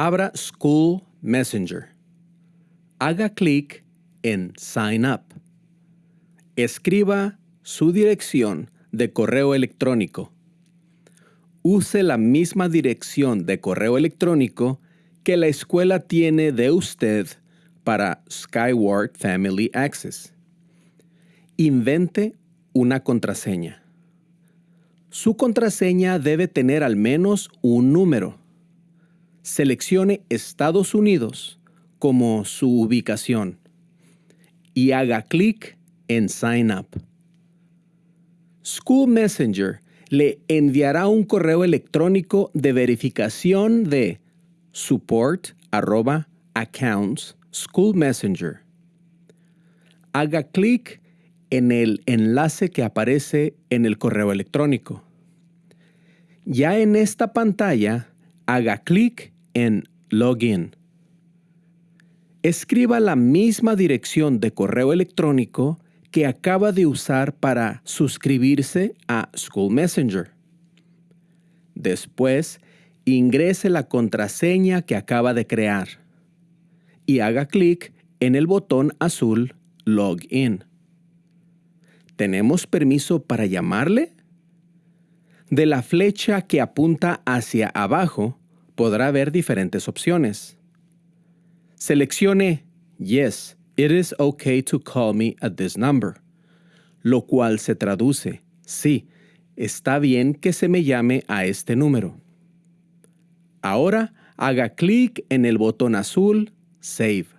abra School Messenger. Haga clic en Sign Up. Escriba su dirección de correo electrónico. Use la misma dirección de correo electrónico que la escuela tiene de usted para Skyward Family Access. Invente una contraseña. Su contraseña debe tener al menos un número. Seleccione Estados Unidos como su ubicación y haga clic en Sign Up. School Messenger le enviará un correo electrónico de verificación de support accounts school messenger. Haga clic en el enlace que aparece en el correo electrónico. Ya en esta pantalla, haga clic en Login. Escriba la misma dirección de correo electrónico que acaba de usar para suscribirse a School Messenger. Después, ingrese la contraseña que acaba de crear y haga clic en el botón azul Login. ¿Tenemos permiso para llamarle? De la flecha que apunta hacia abajo podrá ver diferentes opciones. Seleccione Yes, it is okay to call me at this number, lo cual se traduce Sí, está bien que se me llame a este número. Ahora haga clic en el botón azul Save.